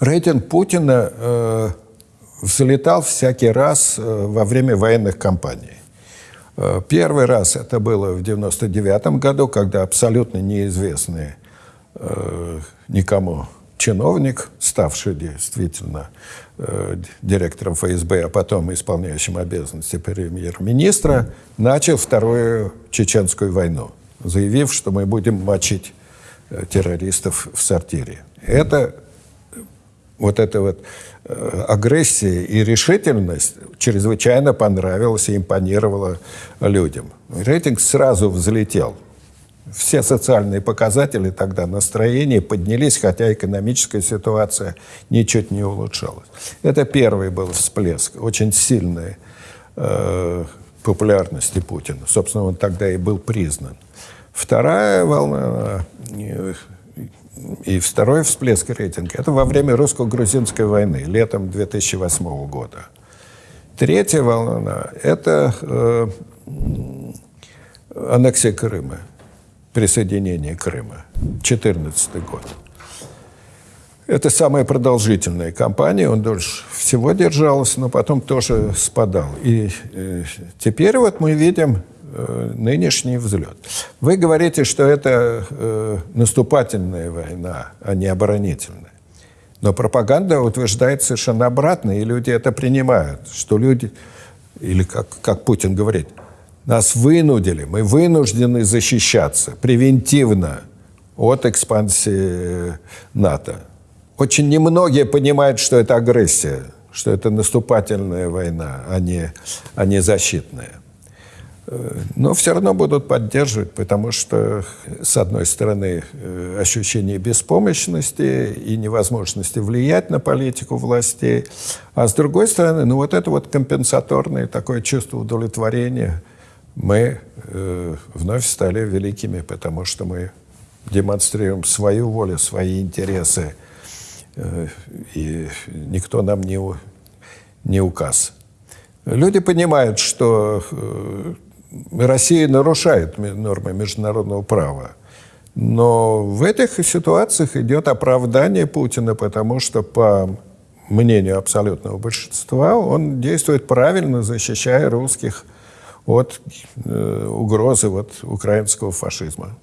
Рейтинг Путина э, взлетал всякий раз э, во время военных кампаний. Э, первый раз это было в 1999 году, когда абсолютно неизвестный э, никому чиновник, ставший действительно э, директором ФСБ, а потом исполняющим обязанности премьер-министра, начал вторую чеченскую войну, заявив, что мы будем мочить э, террористов в сортире. Это вот эта вот э, агрессия и решительность чрезвычайно понравилась и импонировала людям. Рейтинг сразу взлетел. Все социальные показатели тогда, настроение поднялись, хотя экономическая ситуация ничуть не улучшалась. Это первый был всплеск, очень сильной э, популярности Путина. Собственно, он тогда и был признан. Вторая волна э, и второй всплеск рейтинга – это во время русско-грузинской войны, летом 2008 года. Третья волна – это э, аннексия Крыма, присоединение Крыма, 2014 год. Это самая продолжительная кампания, он дольше всего держался, но потом тоже спадал. И э, теперь вот мы видим нынешний взлет. Вы говорите, что это э, наступательная война, а не оборонительная. Но пропаганда утверждает совершенно обратно, и люди это принимают, что люди, или как, как Путин говорит, нас вынудили, мы вынуждены защищаться превентивно от экспансии НАТО. Очень немногие понимают, что это агрессия, что это наступательная война, а не, а не защитная. Но все равно будут поддерживать, потому что, с одной стороны, э, ощущение беспомощности и невозможности влиять на политику властей, а с другой стороны, ну вот это вот компенсаторное такое чувство удовлетворения. Мы э, вновь стали великими, потому что мы демонстрируем свою волю, свои интересы, э, и никто нам не, не указ. Люди понимают, что э, Россия нарушает нормы международного права. Но в этих ситуациях идет оправдание Путина, потому что, по мнению абсолютного большинства, он действует правильно, защищая русских от э, угрозы вот, украинского фашизма.